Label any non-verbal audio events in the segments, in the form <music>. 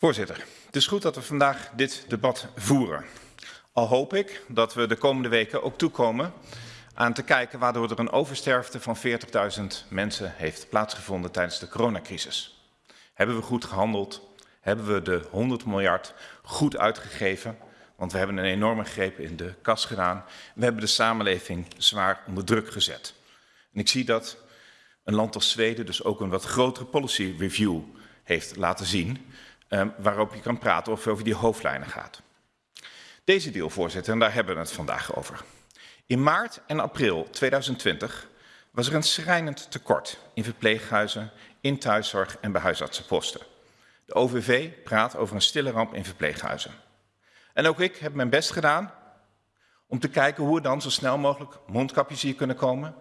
Voorzitter, het is goed dat we vandaag dit debat voeren. Al hoop ik dat we de komende weken ook toekomen aan te kijken waardoor er een oversterfte van 40.000 mensen heeft plaatsgevonden tijdens de coronacrisis. Hebben we goed gehandeld? Hebben we de 100 miljard goed uitgegeven? Want we hebben een enorme greep in de kas gedaan. We hebben de samenleving zwaar onder druk gezet. En ik zie dat een land als Zweden dus ook een wat grotere policy review heeft laten zien, um, waarop je kan praten of over die hoofdlijnen gaat. Deze deal, voorzitter, en daar hebben we het vandaag over. In maart en april 2020 was er een schrijnend tekort in verpleeghuizen, in thuiszorg en bij huisartsenposten. De OVV praat over een stille ramp in verpleeghuizen. En ook ik heb mijn best gedaan om te kijken hoe er dan zo snel mogelijk mondkapjes hier kunnen komen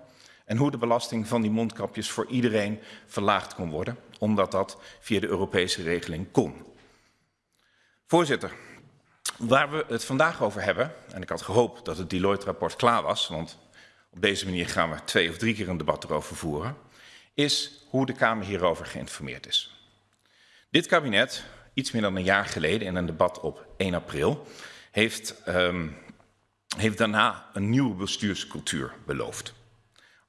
en hoe de belasting van die mondkapjes voor iedereen verlaagd kon worden, omdat dat via de Europese regeling kon. Voorzitter, waar we het vandaag over hebben, en ik had gehoopt dat het Deloitte-rapport klaar was, want op deze manier gaan we twee of drie keer een debat erover voeren, is hoe de Kamer hierover geïnformeerd is. Dit kabinet, iets meer dan een jaar geleden in een debat op 1 april, heeft, um, heeft daarna een nieuwe bestuurscultuur beloofd.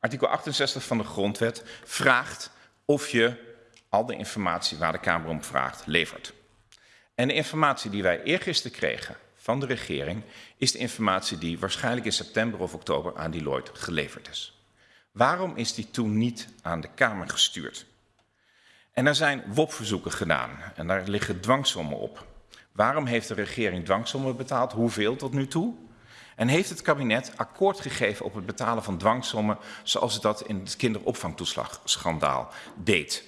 Artikel 68 van de Grondwet vraagt of je al de informatie waar de Kamer om vraagt levert. En de informatie die wij eergisteren kregen van de regering is de informatie die waarschijnlijk in september of oktober aan Deloitte geleverd is. Waarom is die toen niet aan de Kamer gestuurd? En er zijn WOP-verzoeken gedaan en daar liggen dwangsommen op. Waarom heeft de regering dwangsommen betaald? Hoeveel tot nu toe? En heeft het kabinet akkoord gegeven op het betalen van dwangsommen zoals het dat in het kinderopvangtoeslagschandaal deed?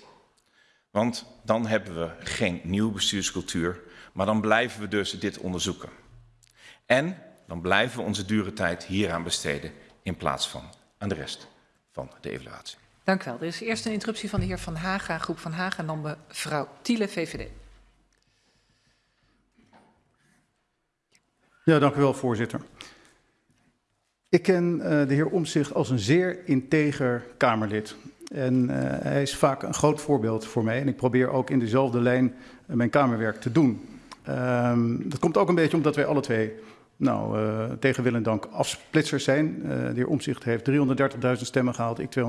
Want dan hebben we geen nieuwe bestuurscultuur, maar dan blijven we dus dit onderzoeken. En dan blijven we onze dure tijd hieraan besteden in plaats van aan de rest van de evaluatie. Dank u wel. Er is eerst een interruptie van de heer Van Haga, groep Van Haga, en dan mevrouw Tiele, VVD. Ja, dank u wel, voorzitter. Ik ken uh, de heer Omzicht als een zeer integer Kamerlid. En uh, hij is vaak een groot voorbeeld voor mij. En ik probeer ook in dezelfde lijn uh, mijn Kamerwerk te doen. Um, dat komt ook een beetje omdat wij alle twee, nou, tegen wil en dank, afsplitsers zijn. de heer Omzicht heeft 330.000 stemmen gehaald, ik 241.000.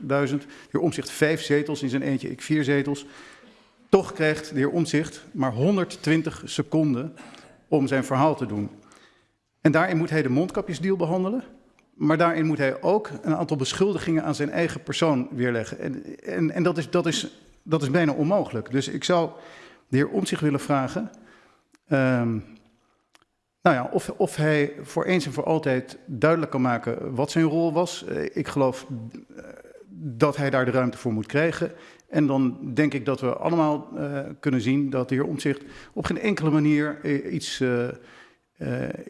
De heer Omzicht vijf zetels in zijn eentje, ik vier zetels. Toch krijgt de heer Omzicht maar 120 seconden om zijn verhaal te doen. En daarin moet hij de mondkapjesdeal behandelen. Maar daarin moet hij ook een aantal beschuldigingen aan zijn eigen persoon weerleggen. En, en, en dat, is, dat, is, dat is bijna onmogelijk. Dus ik zou de heer Omtzigt willen vragen... Um, nou ja, of, of hij voor eens en voor altijd duidelijk kan maken wat zijn rol was. Uh, ik geloof uh, dat hij daar de ruimte voor moet krijgen. En dan denk ik dat we allemaal uh, kunnen zien dat de heer Omtzigt op geen enkele manier iets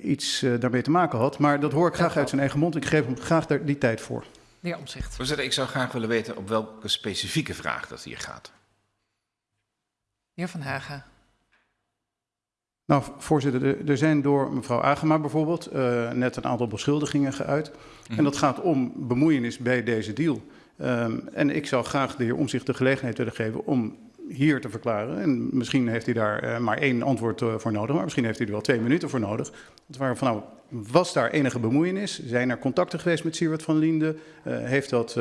iets uh, daarmee te maken had. Maar dat hoor ik graag uit zijn eigen mond. Ik geef hem graag daar die tijd voor. De heer Omzicht. Voorzitter, ik zou graag willen weten op welke specifieke vraag dat hier gaat. De heer Van Hagen. Nou, voorzitter, er zijn door mevrouw Agema bijvoorbeeld uh, net een aantal beschuldigingen geuit. Mm. En dat gaat om bemoeienis bij deze deal. Um, en ik zou graag de heer Omzicht de gelegenheid willen geven om hier te verklaren. En misschien heeft hij daar uh, maar één antwoord uh, voor nodig, maar misschien heeft hij er wel twee minuten voor nodig. Waar van, nou, was daar enige bemoeienis? Zijn er contacten geweest met Siewert van Linde? Uh, heeft dat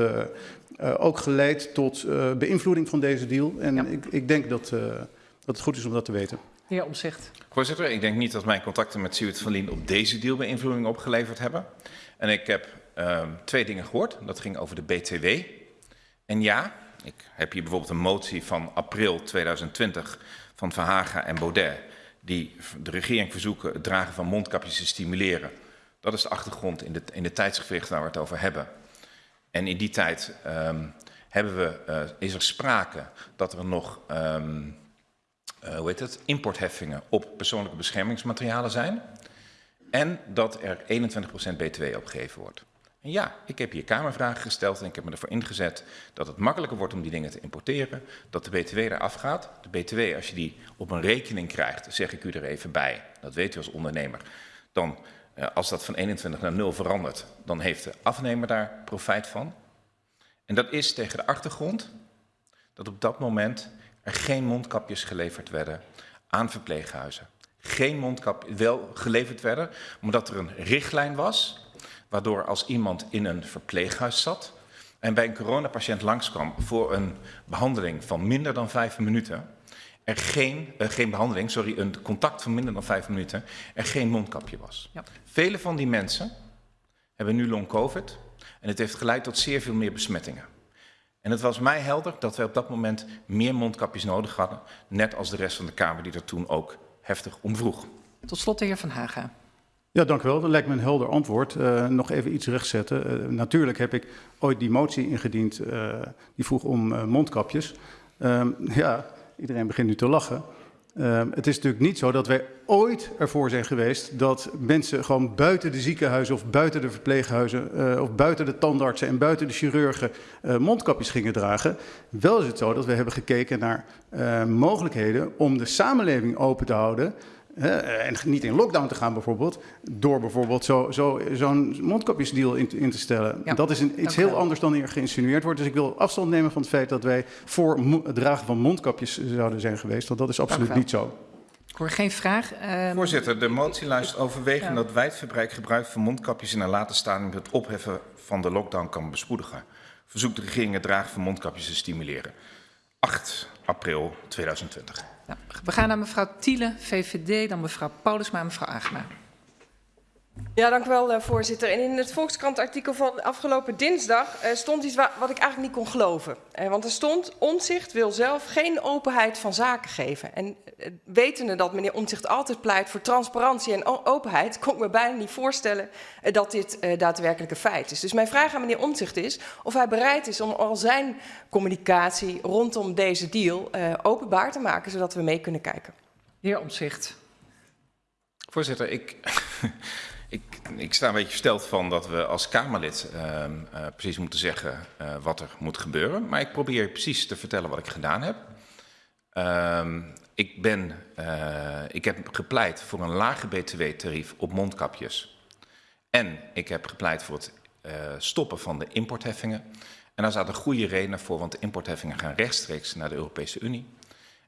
ook geleid tot beïnvloeding van deze deal? En ja. ik, ik, denk dat, dat het goed is om dat te weten. Heer Omzicht. Voorzitter, ik denk niet dat mijn contacten met Siewert van Linde op deze deal beïnvloeding opgeleverd hebben. En ik heb ehm, twee dingen gehoord. Dat ging over de BTW. En ja, ik heb hier bijvoorbeeld een motie van april 2020 van Verhagen en Baudet, die de regering verzoeken het dragen van mondkapjes te stimuleren. Dat is de achtergrond in de, in de waar we het over hebben. En in die tijd um, hebben we, uh, is er sprake dat er nog um, uh, hoe heet het, importheffingen op persoonlijke beschermingsmaterialen zijn. En dat er 21% BTW opgegeven wordt. Ja, ik heb hier kamervragen gesteld en ik heb me ervoor ingezet dat het makkelijker wordt om die dingen te importeren, dat de BTW eraf gaat. De BTW, als je die op een rekening krijgt, zeg ik u er even bij, dat weet u als ondernemer, dan eh, als dat van 21 naar 0 verandert, dan heeft de afnemer daar profijt van. En dat is tegen de achtergrond dat op dat moment er geen mondkapjes geleverd werden aan verpleeghuizen. Geen mondkapjes wel geleverd werden, omdat er een richtlijn was, waardoor als iemand in een verpleeghuis zat en bij een coronapatiënt langskwam voor een behandeling van minder dan vijf minuten, er geen, uh, geen behandeling, sorry, een contact van minder dan vijf minuten, er geen mondkapje was. Ja. Vele van die mensen hebben nu long covid en het heeft geleid tot zeer veel meer besmettingen. En het was mij helder dat wij op dat moment meer mondkapjes nodig hadden, net als de rest van de Kamer die er toen ook heftig om vroeg. Tot slot de heer Van Haga. Ja, dank u wel. Dat lijkt me een helder antwoord. Uh, nog even iets rechtzetten. Uh, natuurlijk heb ik ooit die motie ingediend uh, die vroeg om mondkapjes. Ehm, <laughs> ja, iedereen begint nu te lachen. Ehm, het is natuurlijk niet zo dat wij ooit ervoor zijn geweest dat mensen gewoon buiten de ziekenhuizen of buiten de verpleeghuizen of buiten de tandartsen en buiten de chirurgen mondkapjes gingen dragen. Wel is het zo dat we hebben gekeken naar mogelijkheden om de samenleving open te houden en niet in lockdown te gaan bijvoorbeeld, door bijvoorbeeld zo'n zo, zo mondkapjesdeal in, in, te stellen. Ja, dat is een, iets heel anders dan hier geïnsinueerd wordt. Dus ik wil afstand nemen van het feit dat wij voor het dragen van mondkapjes zouden zijn geweest. Want dat is absoluut niet zo. Ik hoor geen vraag. Um... Voorzitter, de motie luistert overwegen ja. dat wijdverbreid gebruik van mondkapjes in een later stadium het opheffen van de lockdown kan bespoedigen. Verzoekt de regering het dragen van mondkapjes te stimuleren. 8 april 2020. Nou, we gaan naar mevrouw Thiele, VVD, dan mevrouw Paulusma en mevrouw Agema. Ja, dank u wel, uh, voorzitter. En in het Volkskrant-artikel van afgelopen dinsdag uh, stond iets wat, wat ik eigenlijk niet kon geloven. Uh, want er stond, Omtzigt wil zelf geen openheid van zaken geven. En wetende dat meneer Omtzigt altijd pleit voor transparantie en openheid, kon ik me bijna niet voorstellen dat dit daadwerkelijk een feit is. Dus mijn vraag aan meneer Omtzigt is of hij bereid is om al zijn communicatie rondom deze deal openbaar te maken, zodat we mee kunnen kijken. Heer Omtzigt. Voorzitter, ik... <laughs> Ik, ik, sta een beetje versteld van dat we als Kamerlid uh, uh, precies moeten zeggen uh, wat er moet gebeuren. Maar ik probeer precies te vertellen wat ik gedaan heb. Ehm, ik, ben, eh, ik heb gepleit voor een lager btw-tarief op mondkapjes. En ik heb gepleit voor het eh, stoppen van de importheffingen. En daar zaten goede redenen voor, want de importheffingen gaan rechtstreeks naar de Europese Unie.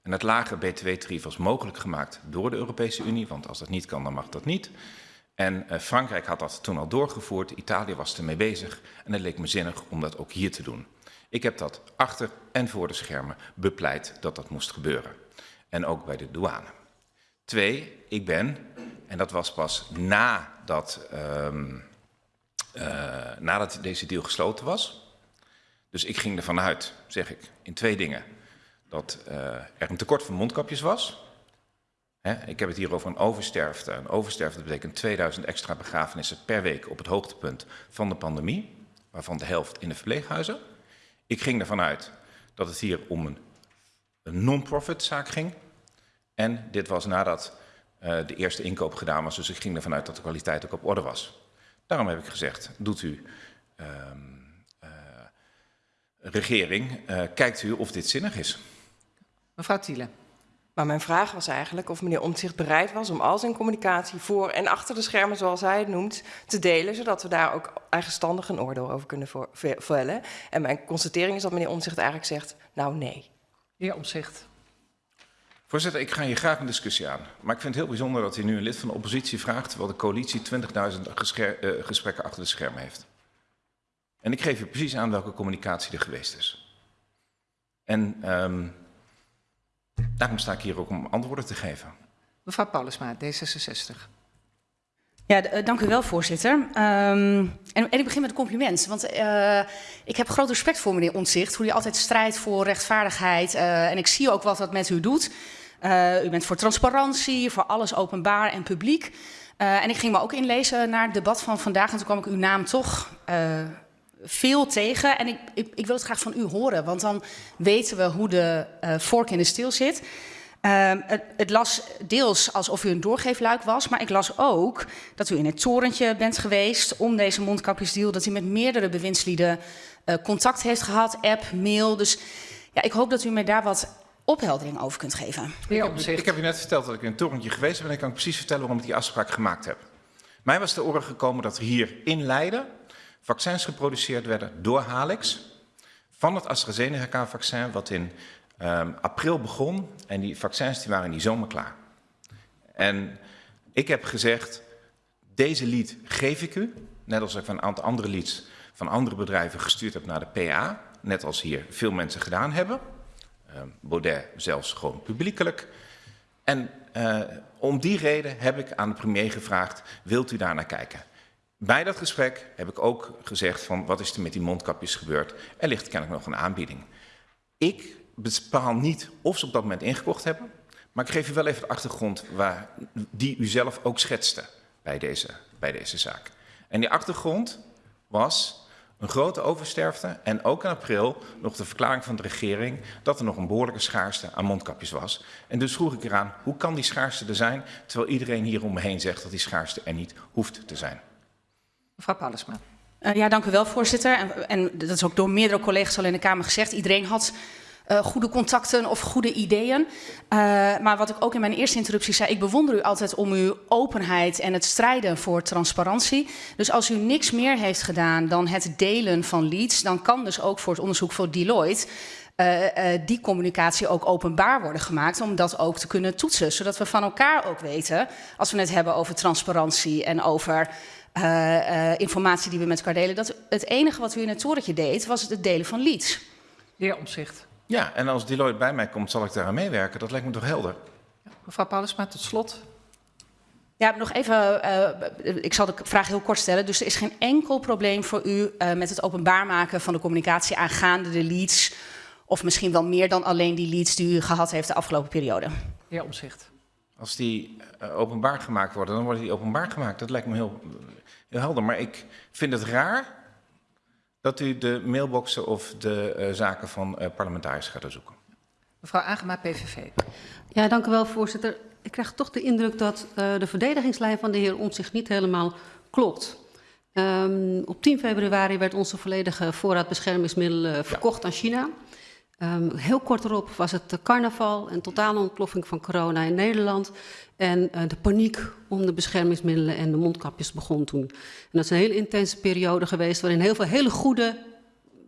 En het lage btw-tarief was mogelijk gemaakt door de Europese Unie, want als dat niet kan, dan mag dat niet. En uh, Frankrijk had dat toen al doorgevoerd, Italië was ermee bezig en het leek me zinnig om dat ook hier te doen. Ik heb dat achter en voor de schermen bepleit dat dat moest gebeuren. En ook bij de douane. Twee, ik ben, en dat was pas nadat, um, uh, nadat deze deal gesloten was. Dus ik ging ervan uit, zeg ik, in twee dingen. Dat uh, er een tekort van mondkapjes was. Ik heb het hier over een oversterfte. Een oversterfte betekent 2000 extra begrafenissen per week op het hoogtepunt van de pandemie, waarvan de helft in de verpleeghuizen. Ik ging ervan uit dat het hier om een, een non-profit zaak ging. En dit was nadat uh, de eerste inkoop gedaan was, dus ik ging ervan uit dat de kwaliteit ook op orde was. Daarom heb ik gezegd, doet u, uh, uh, regering, uh, kijkt u of dit zinnig is. Mevrouw Thiele. Maar mijn vraag was eigenlijk of meneer Omtzigt bereid was om al zijn communicatie voor en achter de schermen, zoals hij het noemt, te delen, zodat we daar ook eigenstandig een oordeel over kunnen vellen. En mijn constatering is dat meneer Omtzigt eigenlijk zegt, nou nee. Heer Omtzigt. Voorzitter, ik ga hier graag een discussie aan. Maar ik vind het heel bijzonder dat u nu een lid van de oppositie vraagt, terwijl de coalitie 20.000 uh, gesprekken achter de schermen heeft. En ik geef u precies aan welke communicatie er geweest is. En um, Daarom sta ik hier ook om antwoorden te geven. Mevrouw Paulusma, D66. Ja, dank u wel, voorzitter. Um, en, en, ik begin met een compliment. Want uh, ik heb groot respect voor meneer Ontzicht. Hoe hij altijd strijdt voor rechtvaardigheid. Uh, en ik zie ook wat dat met u doet. Uh, u bent voor transparantie, voor alles openbaar en publiek. en ik ging me ook inlezen naar het debat van vandaag. En toen kwam ik uw naam toch veel tegen. En ik, ik, ik, wil het graag van u horen, want dan weten we hoe de uh, vork in de steel zit. Uh, het, het, las deels alsof u een doorgeefluik was, maar ik las ook dat u in het torentje bent geweest om deze mondkapjesdeal, dat u met meerdere bewindslieden uh, contact heeft gehad, app, mail. Dus ja, ik hoop dat u mij daar wat opheldering over kunt geven. Ik heb, ik heb u net verteld dat ik in een torentje geweest ben en ik kan precies vertellen waarom ik die afspraak gemaakt heb. Mij was de oren gekomen dat er hier in Leiden vaccins geproduceerd werden door Halix van het AstraZeneca-vaccin, wat in Ehm, april begon en die vaccins die waren in die zomer klaar. En ik heb gezegd, deze lead geef ik u, net als ik van een aantal andere leads van andere bedrijven gestuurd heb naar de PA, net als hier veel mensen gedaan hebben. Ehm, Baudet zelfs gewoon publiekelijk. En uh, om die reden heb ik aan de premier gevraagd, wilt u daar naar kijken? Bij dat gesprek heb ik ook gezegd van wat is er met die mondkapjes gebeurd? Er ligt kennelijk nog een aanbieding. Ik bepaal niet of ze op dat moment ingekocht hebben, maar ik geef u wel even de achtergrond waar, die u zelf ook schetste bij deze, bij deze zaak. En die achtergrond was een grote oversterfte en ook in april nog de verklaring van de regering dat er nog een behoorlijke schaarste aan mondkapjes was. En dus vroeg ik eraan, hoe kan die schaarste er zijn, terwijl iedereen hier om me heen zegt dat die schaarste er niet hoeft te zijn. Mevrouw Paulusma. Uh, ja, dank u wel, voorzitter. En, en, dat is ook door meerdere collega's al in de Kamer gezegd. Iedereen had uh, goede contacten of goede ideeën. Uh, maar wat ik ook in mijn eerste interruptie zei, ik bewonder u altijd om uw openheid en het strijden voor transparantie. Dus als u niks meer heeft gedaan dan het delen van leads, dan kan dus ook voor het onderzoek voor Deloitte die communicatie ook openbaar worden gemaakt, om dat ook te kunnen toetsen. Zodat we van elkaar ook weten, als we het hebben over transparantie en over informatie die we met elkaar delen, dat het enige wat u in het torentje deed, was het delen van leads. De heer Omzicht. Ja, en als Deloitte bij mij komt, zal ik daaraan meewerken. Dat lijkt me toch helder? Ja, mevrouw Paulusma, tot slot. Ja, nog even, uh, ik zal de vraag heel kort stellen. Dus er is geen enkel probleem voor u uh, met het openbaar maken van de communicatie aangaande de leads. Of misschien wel meer dan alleen die leads die u gehad heeft de afgelopen periode. De heer Omzicht. Als die uh, openbaar gemaakt worden, dan worden die openbaar gemaakt. Dat lijkt me heel, heel helder. Maar ik vind het raar dat u de mailboxen of de uh, zaken van uh, parlementariërs gaat zoeken. Mevrouw Agema, PVV. Ja, dank u wel, voorzitter. Ik krijg toch de indruk dat uh, de verdedigingslijn van de heer Omtzigt niet helemaal klopt. Um, op 10 februari werd onze volledige voorraad beschermingsmiddelen verkocht ja. aan China. Um, heel kort erop was het carnaval en totale ontploffing van corona in Nederland. En uh, de paniek om de beschermingsmiddelen en de mondkapjes begon toen. En dat is een hele intense periode geweest waarin heel veel hele goede,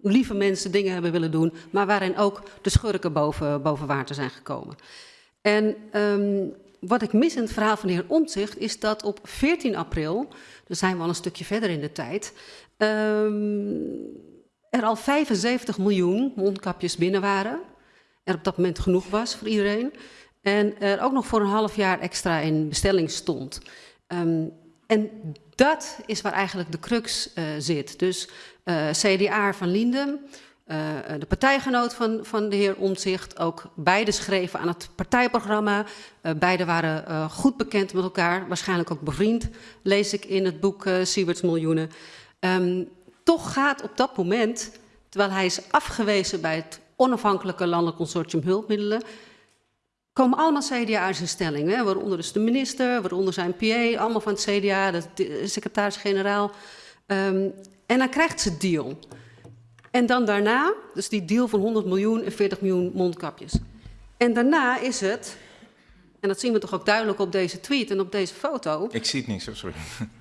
lieve mensen dingen hebben willen doen. Maar waarin ook de schurken boven, boven water zijn gekomen. En um, wat ik mis in het verhaal van de heer Omtzigt is dat op 14 april, dus zijn we al een stukje verder in de tijd... Um, er al 75 miljoen mondkapjes binnen waren. Er op dat moment genoeg was voor iedereen. En er ook nog voor een half jaar extra in bestelling stond. Um, en dat is waar eigenlijk de crux uh, zit. Dus uh, CDA van Linden, uh, de partijgenoot van, van de heer Omtzigt, ook beide schreven aan het partijprogramma. Beide waren goed bekend met elkaar, waarschijnlijk ook bevriend, lees ik in het boek Sieberts Miljoenen. Um, toch gaat op dat moment, terwijl hij is afgewezen bij het onafhankelijke landelijk consortium hulpmiddelen, komen allemaal CDA's in stelling. Hè? Waaronder dus de minister, waaronder zijn PA, allemaal van het CDA, de secretaris-generaal. Um, en dan krijgt ze deal. En dan daarna, dus die deal van 100 miljoen en 40 miljoen mondkapjes. En daarna is het, en dat zien we toch ook duidelijk op deze tweet en op deze foto. Ik zie het niet, sorry. <laughs>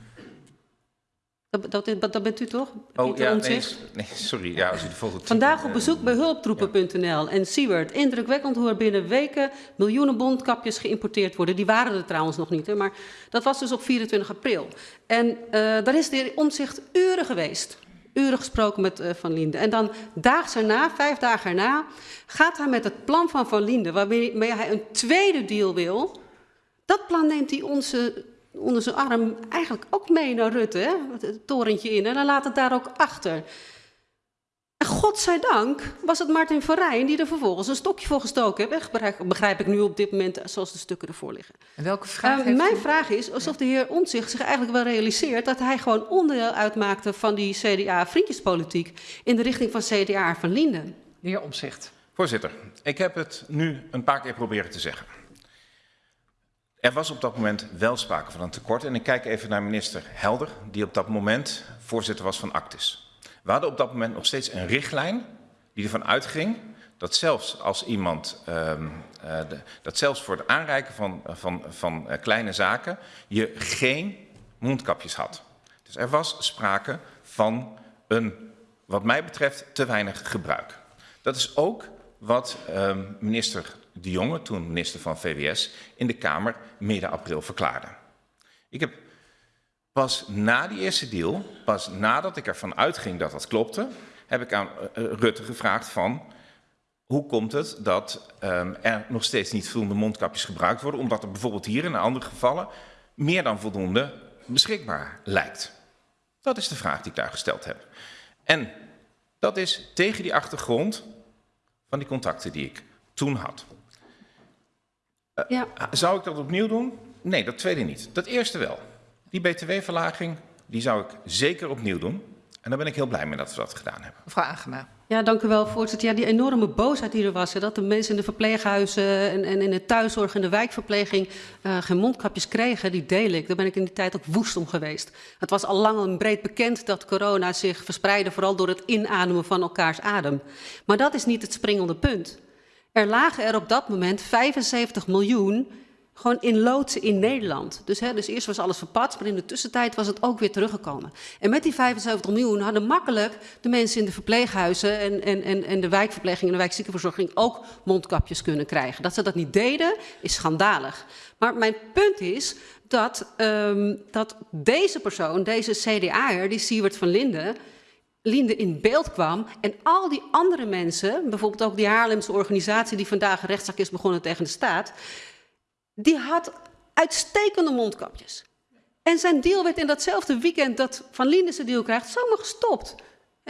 Dat, dat, dat bent u toch? Oh ja, nee, nee, sorry. Ja, als u de foto Vandaag op bezoek bij hulptroepen.nl en Siewert. Indrukwekkend hoe er binnen weken miljoenen bondkapjes geïmporteerd worden. Die waren er trouwens nog niet, hè, maar dat was dus op 24 april. En uh, daar is de heer Omtzigt uren geweest. Uren gesproken met uh, Van Linden. En dan daags erna, vijf dagen erna, gaat hij met het plan van Van Linden, waarmee hij een tweede deal wil. Dat plan neemt hij onze onder zijn arm eigenlijk ook mee naar Rutte, hè? het torentje in. En dan laat het daar ook achter. En godzijdank was het Martin van Rijn die er vervolgens een stokje voor gestoken heeft. Begrijp, begrijp ik nu op dit moment zoals de stukken ervoor liggen. En welke vraag uh, Mijn u? vraag is alsof de heer Ontzicht zich eigenlijk wel realiseert... dat hij gewoon onderdeel uitmaakte van die CDA-vriendjespolitiek... in de richting van CDA van Linden. De heer Omzicht. Voorzitter, ik heb het nu een paar keer proberen te zeggen. Er was op dat moment wel sprake van een tekort. En ik kijk even naar minister Helder, die op dat moment voorzitter was van Actis. We hadden op dat moment nog steeds een richtlijn die ervan uitging dat zelfs als iemand, uh, de, dat zelfs voor het aanreiken van, van, van uh, kleine zaken, je geen mondkapjes had. Dus er was sprake van een, wat mij betreft, te weinig gebruik. Dat is ook wat ehm, minister De Jonge, toen minister van VWS, in de Kamer midden april verklaarde. Ik heb pas na die eerste deal, pas nadat ik ervan uitging dat dat klopte, heb ik aan uh, Rutte gevraagd van hoe komt het dat um, er nog steeds niet voldoende mondkapjes gebruikt worden, omdat er bijvoorbeeld hier in andere gevallen meer dan voldoende beschikbaar lijkt. Dat is de vraag die ik daar gesteld heb. En dat is tegen die achtergrond van die contacten die ik toen had. Uh, ja. Zou ik dat opnieuw doen? Nee, dat tweede niet. Dat eerste wel. Die btw-verlaging, die zou ik zeker opnieuw doen. En daar ben ik heel blij mee dat we dat gedaan hebben. Mevrouw Agema. Ja, dank u wel, voorzitter. Ja, die enorme boosheid die er was, hè, dat de mensen in de verpleeghuizen en, en in de thuiszorg en de wijkverpleging uh, geen mondkapjes kregen, die deel ik. Daar ben ik in die tijd ook woest om geweest. Het was al lang en breed bekend dat corona zich verspreidde, vooral door het inademen van elkaars adem. Maar dat is niet het springende punt. Er lagen er op dat moment 75 miljoen gewoon in loodsen in Nederland. Dus, hè, dus eerst was alles verpatst, maar in de tussentijd was het ook weer teruggekomen. En met die 75 miljoen hadden makkelijk de mensen in de verpleeghuizen en, en, en, en de wijkverpleging en de wijkziekenverzorging ook mondkapjes kunnen krijgen. Dat ze dat niet deden, is schandalig. Maar mijn punt is dat, um, dat deze persoon, deze CDA'er, die Siewert van Linden, Linde in beeld kwam en al die andere mensen, bijvoorbeeld ook die Haarlemse organisatie die vandaag een rechtszaak is begonnen tegen de staat, die had uitstekende mondkapjes. En zijn deal werd in datzelfde weekend dat Van Linden zijn deal krijgt, zomaar gestopt.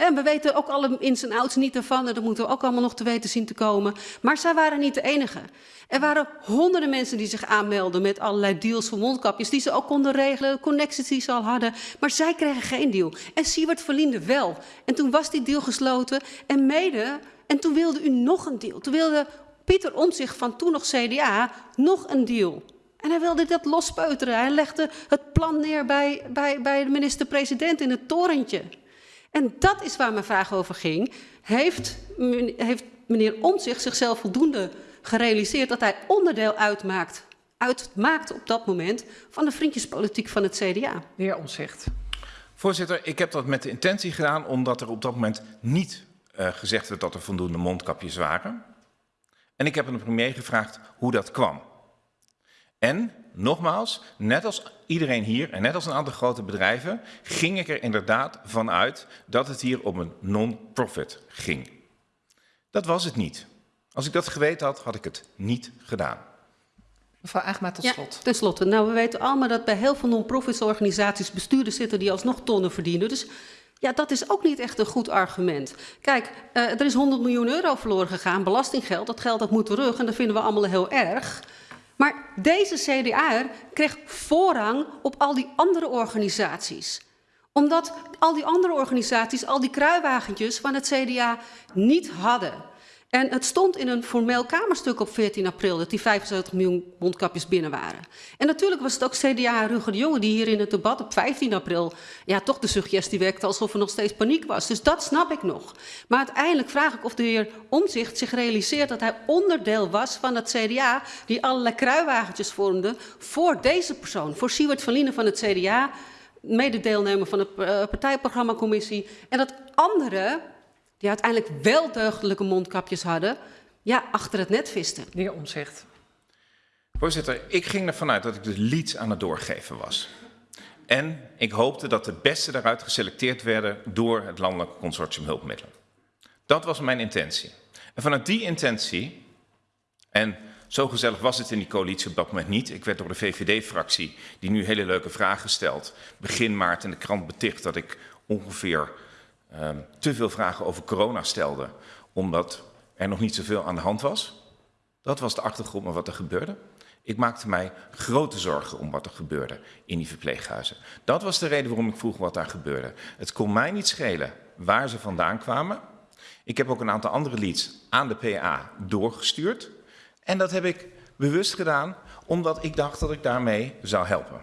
En we weten ook alle ins en outs niet ervan. En dat moeten we ook allemaal nog te weten zien te komen. Maar zij waren niet de enige. Er waren honderden mensen die zich aanmelden met allerlei deals voor mondkapjes. Die ze ook konden regelen, connecties die ze al hadden. Maar zij kregen geen deal. En Siewert Verlinde wel. En toen was die deal gesloten. En mede, en toen wilde u nog een deal. Toen wilde Pieter Omtzigt van toen nog CDA nog een deal. En hij wilde dat lospeuteren. Hij legde het plan neer bij, bij, bij de minister-president in het torentje. En dat is waar mijn vraag over ging. Heeft, heeft meneer Omtzigt zichzelf voldoende gerealiseerd dat hij onderdeel uitmaakt, uitmaakt op dat moment van de vriendjespolitiek van het CDA? De heer Omtzigt. Voorzitter, ik heb dat met de intentie gedaan omdat er op dat moment niet uh, gezegd werd dat er voldoende mondkapjes waren. En ik heb aan de premier gevraagd hoe dat kwam. En nogmaals, net als iedereen hier en net als een aantal grote bedrijven, ging ik er inderdaad van uit dat het hier om een non-profit ging. Dat was het niet. Als ik dat geweten had, had ik het niet gedaan. Mevrouw Agma, tot slot. Ja, ten slotte. Nou, we weten allemaal dat bij heel veel non-profit organisaties bestuurders zitten die alsnog tonnen verdienen. Dus ja, dat is ook niet echt een goed argument. Kijk, uh, er is 100 miljoen euro verloren gegaan, belastinggeld. Dat geld dat moet terug en dat vinden we allemaal heel erg. Maar deze CDA kreeg voorrang op al die andere organisaties. Omdat al die andere organisaties al die kruiwagentjes van het CDA niet hadden. En het stond in een formeel kamerstuk op 14 april dat die 75 miljoen mondkapjes binnen waren. En natuurlijk was het ook CDA Ruger de Jonge die hier in het debat op 15 april ja, toch de suggestie wekte alsof er nog steeds paniek was. Dus dat snap ik nog. Maar uiteindelijk vraag ik of de heer Omzicht zich realiseert dat hij onderdeel was van het CDA die allerlei kruiwagentjes vormde voor deze persoon, voor Siewert van Lienen van het CDA, mededeelnemer van de uh, partijprogrammacommissie. En dat anderen die uiteindelijk wel deugdelijke mondkapjes hadden, ja, achter het net visten. De heer Omzicht. Voorzitter, ik ging ervan uit dat ik de leads aan het doorgeven was. En ik hoopte dat de beste daaruit geselecteerd werden door het Landelijk Consortium Hulpmiddelen. Dat was mijn intentie. En vanuit die intentie, en zo gezellig was het in die coalitie op dat moment niet. Ik werd door de VVD-fractie, die nu hele leuke vragen stelt, begin maart in de krant beticht dat ik ongeveer um, te veel vragen over corona stelde, omdat er nog niet zoveel aan de hand was. Dat was de achtergrond van wat er gebeurde. Ik maakte mij grote zorgen om wat er gebeurde in die verpleeghuizen. Dat was de reden waarom ik vroeg wat daar gebeurde. Het kon mij niet schelen waar ze vandaan kwamen. Ik heb ook een aantal andere leads aan de PA doorgestuurd. En dat heb ik bewust gedaan, omdat ik dacht dat ik daarmee zou helpen.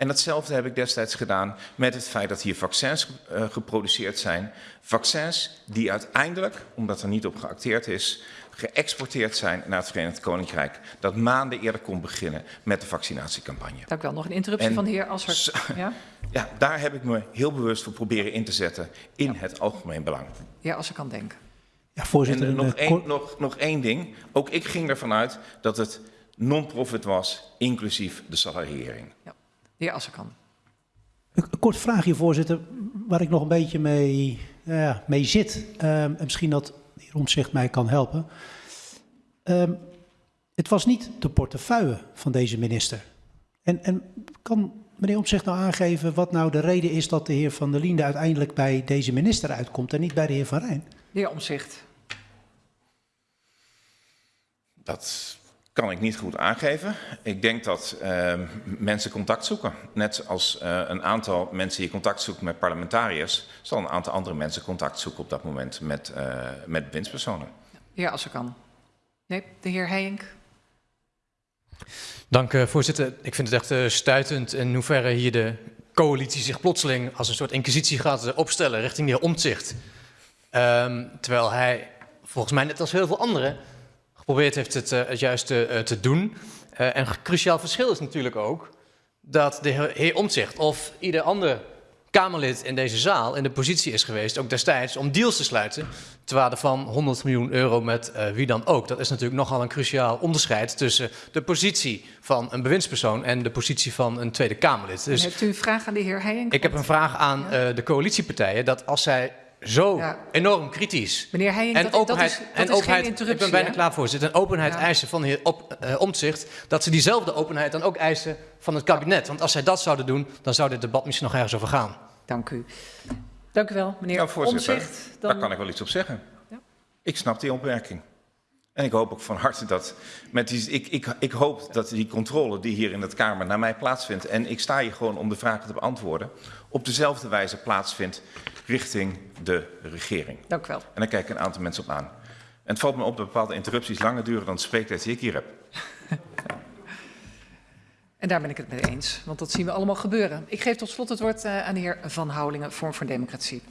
En datzelfde heb ik destijds gedaan met het feit dat hier vaccins uh, geproduceerd zijn. Vaccins die uiteindelijk, omdat er niet op geacteerd is, geëxporteerd zijn naar het Verenigd Koninkrijk. Dat maanden eerder kon beginnen met de vaccinatiecampagne. Dank u wel. Nog een interruptie en van de heer Assert. Ja? <laughs> ja, daar heb ik me heel bewust voor proberen in te zetten in ja. het algemeen belang. Ja, als ik kan denken. Ja, voorzitter. En nog, eh, één, nog, nog één ding. Ook ik ging ervan uit dat het non-profit was, inclusief de salariering. De heer Assekan. Een een kort vraagje, voorzitter, waar ik nog een beetje mee, ja, mee zit. Ehm, en misschien dat de heer Omtzigt mij kan helpen. Ehm, het was niet de portefeuille van deze minister. En, en kan meneer Omtzigt nou aangeven wat nou de reden is dat de heer Van der Liende uiteindelijk bij deze minister uitkomt en niet bij de heer Van Rijn? De heer Omzicht. Dat kan ik niet goed aangeven. Ik denk dat eh, mensen contact zoeken. Net als eh, een aantal mensen die contact zoeken met parlementariërs, zal een aantal andere mensen contact zoeken op dat moment met, eh met bewindspersonen. De heer Assekan. Nee, de heer Heijink. Dank, eh, voorzitter. Ik vind het echt eh, stuitend in hoeverre hier de coalitie zich plotseling als een soort inquisitie gaat opstellen richting de heer Omtzigt. Ehm, terwijl hij, volgens mij net als heel veel anderen, geprobeerd heeft het, eh, het juiste eh, te doen. Eh, en een cruciaal verschil is natuurlijk ook dat de heer- Omtzigt of ieder ander Kamerlid in deze zaal in de positie is geweest, ook destijds, om deals te sluiten ter waarde van 100 miljoen euro met wie dan ook. Dat is natuurlijk nogal een cruciaal onderscheid tussen de positie van een bewindspersoon en de positie van een Tweede Kamerlid. Dus, hebt u een vraag aan de heer Heijink? ik heb een vraag aan de coalitiepartijen dat als zij zo Ja. enorm kritisch Meneer Heijink, en dat, dat openheid, is, dat en is openheid geen ik ben bijna hè? klaar voorzitter, en openheid Ja. eisen van de heer op, eh, Omtzigt, dat ze diezelfde openheid dan ook eisen van het kabinet. Want als zij dat zouden doen, dan zou dit debat misschien nog ergens over gaan. Dank u. Dank u wel, meneer Ja, voorzitter, Omzicht. Daar kan ik wel iets op zeggen. Ja. Ik snap die opmerking. En ik hoop ook van harte dat met die, ik, ik, ik hoop dat die controle die hier in het Kamer naar mij plaatsvindt, en ik sta hier gewoon om de vragen te beantwoorden, op dezelfde wijze plaatsvindt richting de regering. Dank u wel. En daar kijken een aantal mensen op aan. En het valt me op dat bepaalde interrupties langer duren dan de spreektijd die ik hier heb. <laughs> En daar ben ik het mee eens, want dat zien we allemaal gebeuren. Ik geef tot slot het woord eh, aan de heer Van Houwelingen, Vorm voor Democratie.